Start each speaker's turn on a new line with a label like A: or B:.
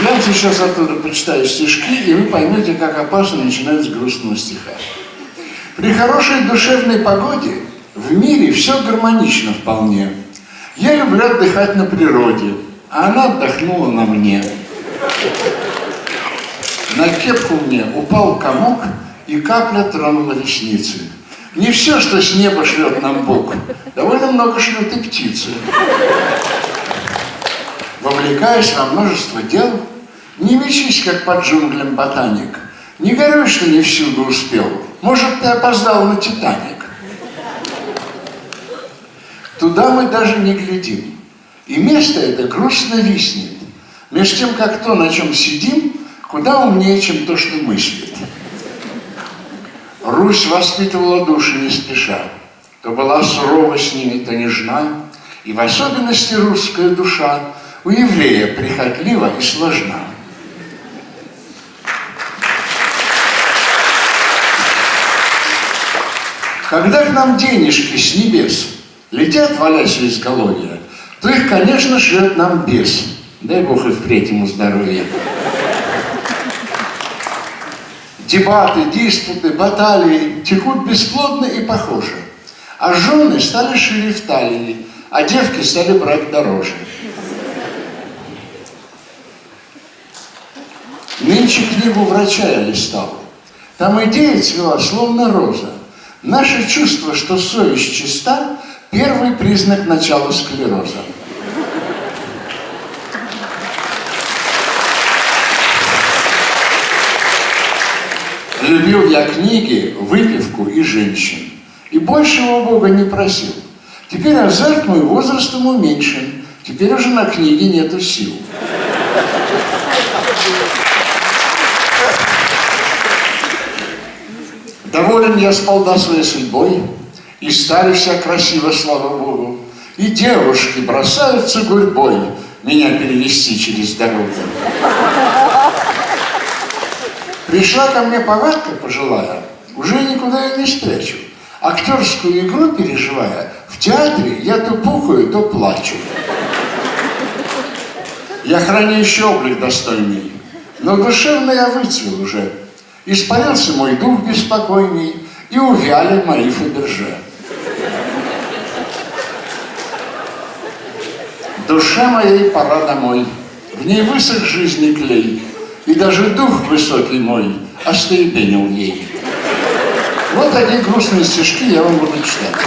A: Я сейчас оттуда почитаю стишки, и вы поймете, как опасно начинать с грустного стиха. При хорошей душевной погоде в мире все гармонично вполне. Я люблю отдыхать на природе, а она отдохнула на мне. На кепку мне упал комок, и капля тронула ресницы. Не все, что с неба шлет нам Бог, довольно много шлют и птицы. Вовлекаясь во множество дел, не мечись, как под джунглям ботаник. Не горюй, что не всюду успел. Может, ты опоздал на Титаник. Туда мы даже не глядим. И место это грустно виснет. Между тем, как то, на чем сидим, куда умнее, чем то, что мыслит. Русь воспитывала души не спеша. То была сурова с ними, то нежна. И в особенности русская душа у еврея прихотлива и сложна. Когда к нам денежки с небес летят, валясь из головья, то их, конечно, шлет нам бес. Дай Бог и впредь ему здоровья. Дебаты, диспуты, баталии текут бесплодно и похоже. А жены стали шире в талии, а девки стали брать дороже. Нынче книгу врача я листал. Там идея цвела, словно роза. Наше чувство, что совесть чиста, первый признак начала склероза. Любил я книги, выпивку и женщин. И большего Бога не просил. Теперь азарт мой возрастом уменьшен. Теперь уже на книге нету сил. Доволен я спал своей судьбой, и стали вся красиво, слава Богу. И девушки бросаются гурьбой меня перевести через дорогу. Пришла ко мне повадка пожилая, уже никуда я не спрячу. Актерскую игру переживая, в театре я то пухаю, то плачу. Я храню еще облик достойный, но душевно я выцвел уже. Испарился мой дух беспокойный, и увяли мои Фаберже. Душе моей пора домой, в ней высох жизни клей, и даже дух высокий мой остепенил ей. Вот такие грустные стишки я вам буду читать.